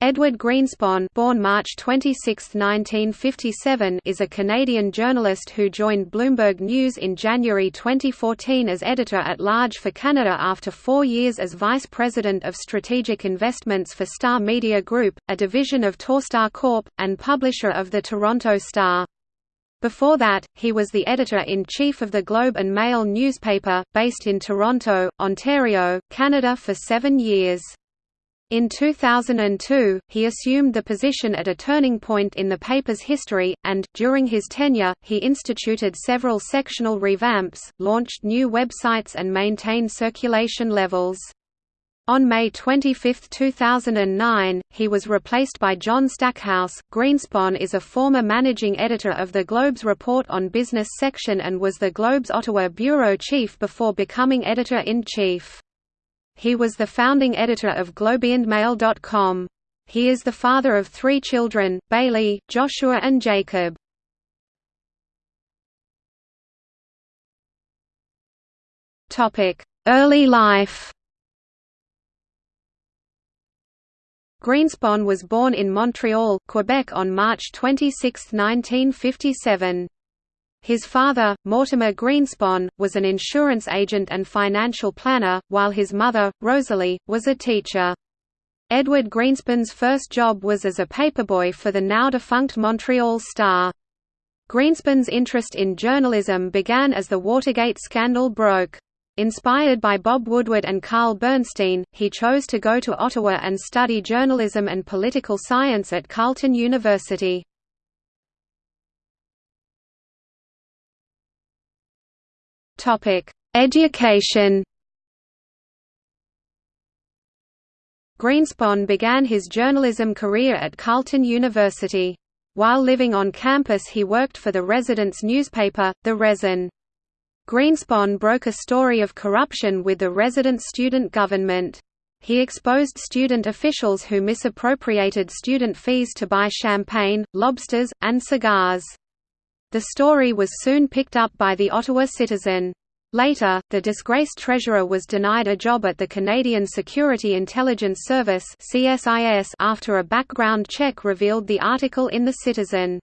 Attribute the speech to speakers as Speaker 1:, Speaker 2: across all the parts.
Speaker 1: Edward Greenspon born March 26, 1957, is a Canadian journalist who joined Bloomberg News in January 2014 as editor-at-large for Canada after four years as vice president of strategic investments for Star Media Group, a division of Torstar Corp., and publisher of the Toronto Star. Before that, he was the editor-in-chief of the Globe and Mail newspaper, based in Toronto, Ontario, Canada for seven years. In 2002, he assumed the position at a turning point in the paper's history, and, during his tenure, he instituted several sectional revamps, launched new websites and maintained circulation levels. On May 25, 2009, he was replaced by John Stackhouse. Greenspon is a former managing editor of the Globe's Report on Business section and was the Globe's Ottawa bureau chief before becoming editor-in-chief. He was the founding editor of Globeandmail.com. He is the father of three children, Bailey, Joshua and Jacob. Early life Greenspon was born in Montreal, Quebec on March 26, 1957. His father, Mortimer Greenspon, was an insurance agent and financial planner, while his mother, Rosalie, was a teacher. Edward Greenspon's first job was as a paperboy for the now-defunct Montreal Star. Greenspon's interest in journalism began as the Watergate scandal broke. Inspired by Bob Woodward and Carl Bernstein, he chose to go to Ottawa and study journalism and political science at Carleton University. Topic: Education. Greenspon began his journalism career at Carleton University. While living on campus he worked for the residents' newspaper, The Resin. Greenspon broke a story of corruption with the resident student government. He exposed student officials who misappropriated student fees to buy champagne, lobsters, and cigars. The story was soon picked up by the Ottawa Citizen. Later, the disgraced treasurer was denied a job at the Canadian Security Intelligence Service after a background check revealed the article in The Citizen.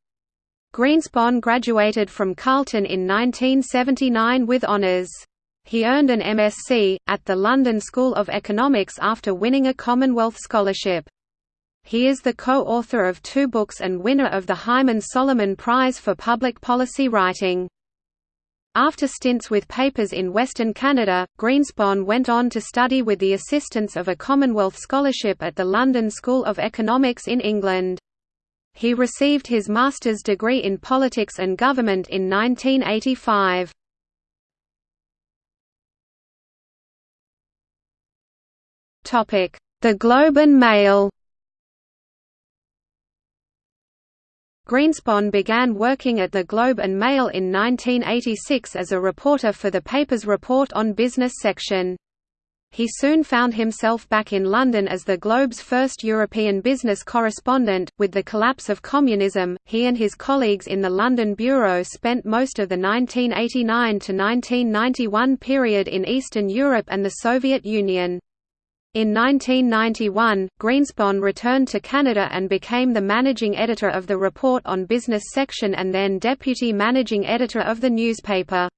Speaker 1: Greenspon graduated from Carleton in 1979 with honours. He earned an MSc, at the London School of Economics after winning a Commonwealth Scholarship. He is the co-author of two books and winner of the Hyman Solomon Prize for Public Policy Writing. After stints with papers in Western Canada, Greenspon went on to study with the assistance of a Commonwealth Scholarship at the London School of Economics in England. He received his master's degree in politics and government in 1985. The Globe and Mail Greenspon began working at the Globe and Mail in 1986 as a reporter for the paper's Report on Business section. He soon found himself back in London as the Globe's first European business correspondent. With the collapse of communism, he and his colleagues in the London bureau spent most of the 1989 to 1991 period in Eastern Europe and the Soviet Union. In 1991, Greenspon returned to Canada and became the managing editor of the Report on Business section and then deputy managing editor of the newspaper.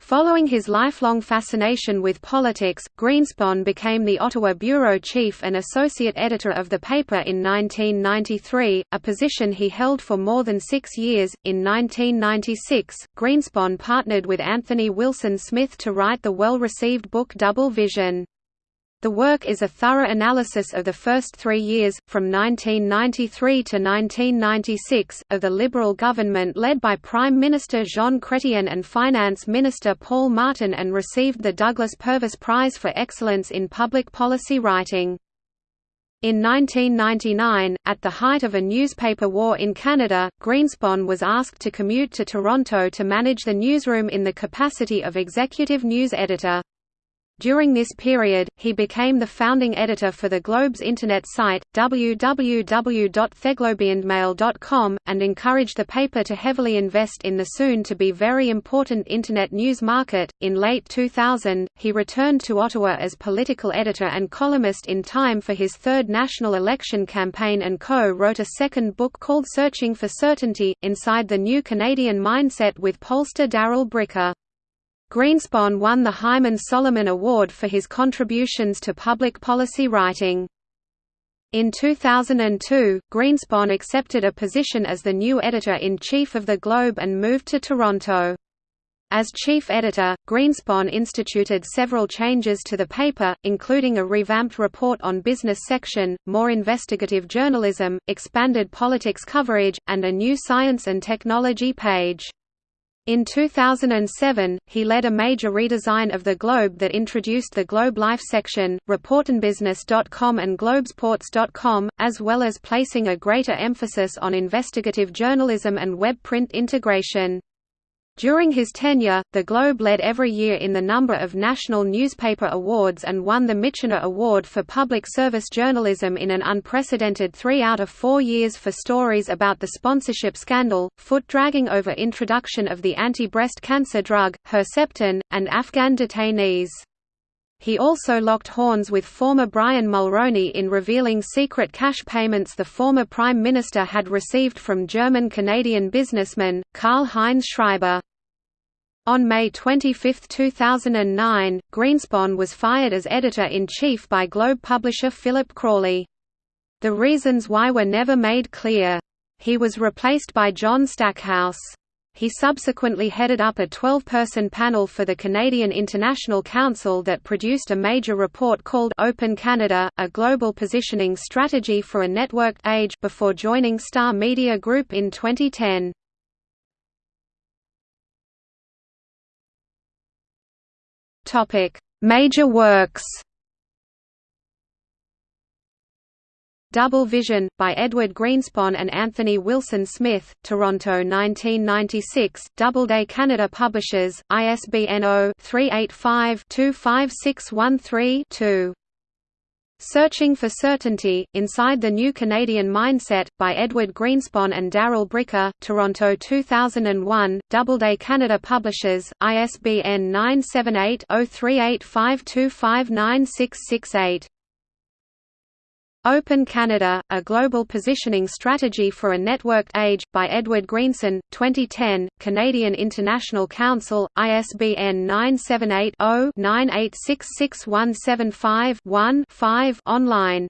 Speaker 1: Following his lifelong fascination with politics, Greenspon became the Ottawa bureau chief and associate editor of the paper in 1993, a position he held for more than six years. In 1996, Greenspon partnered with Anthony Wilson Smith to write the well received book Double Vision. The work is a thorough analysis of the first three years, from 1993 to 1996, of the Liberal government led by Prime Minister Jean Chrétien and Finance Minister Paul Martin and received the Douglas Purvis Prize for Excellence in Public Policy Writing. In 1999, at the height of a newspaper war in Canada, Greenspon was asked to commute to Toronto to manage the newsroom in the capacity of executive news editor. During this period, he became the founding editor for the Globe's internet site, www.theglobeandmail.com, and encouraged the paper to heavily invest in the soon to be very important internet news market. In late 2000, he returned to Ottawa as political editor and columnist in time for his third national election campaign and co wrote a second book called Searching for Certainty Inside the New Canadian Mindset with pollster Darrell Bricker. Greenspon won the Hyman Solomon Award for his contributions to public policy writing. In 2002, Greenspon accepted a position as the new editor-in-chief of The Globe and moved to Toronto. As chief editor, Greenspon instituted several changes to the paper, including a revamped report on business section, more investigative journalism, expanded politics coverage, and a new science and technology page. In 2007, he led a major redesign of the Globe that introduced the Globe Life section, reportonbusiness.com and globesports.com, as well as placing a greater emphasis on investigative journalism and web print integration. During his tenure, the Globe led every year in the number of national newspaper awards and won the Michener Award for Public Service Journalism in an unprecedented three out of four years for stories about the sponsorship scandal, foot-dragging over introduction of the anti-breast cancer drug, Herceptin, and Afghan detainees. He also locked horns with former Brian Mulroney in revealing secret cash payments the former Prime Minister had received from German-Canadian businessman, Karl-Heinz Schreiber. On May 25, 2009, Greenspon was fired as editor-in-chief by Globe publisher Philip Crawley. The reasons why were never made clear. He was replaced by John Stackhouse. He subsequently headed up a 12-person panel for the Canadian International Council that produced a major report called Open Canada, a global positioning strategy for a networked age before joining Star Media Group in 2010. Topic: Major works. Double Vision, by Edward Greenspon and Anthony Wilson Smith, Toronto 1996, Doubleday Canada Publishers, ISBN 0-385-25613-2. Searching for Certainty, Inside the New Canadian Mindset, by Edward Greenspon and Darrell Bricker, Toronto 2001, Doubleday Canada Publishers, ISBN 978 0385259668. Open Canada, A Global Positioning Strategy for a Networked Age, by Edward Greenspon, 2010, Canadian International Council, ISBN 978 0 9866175 1 5 online.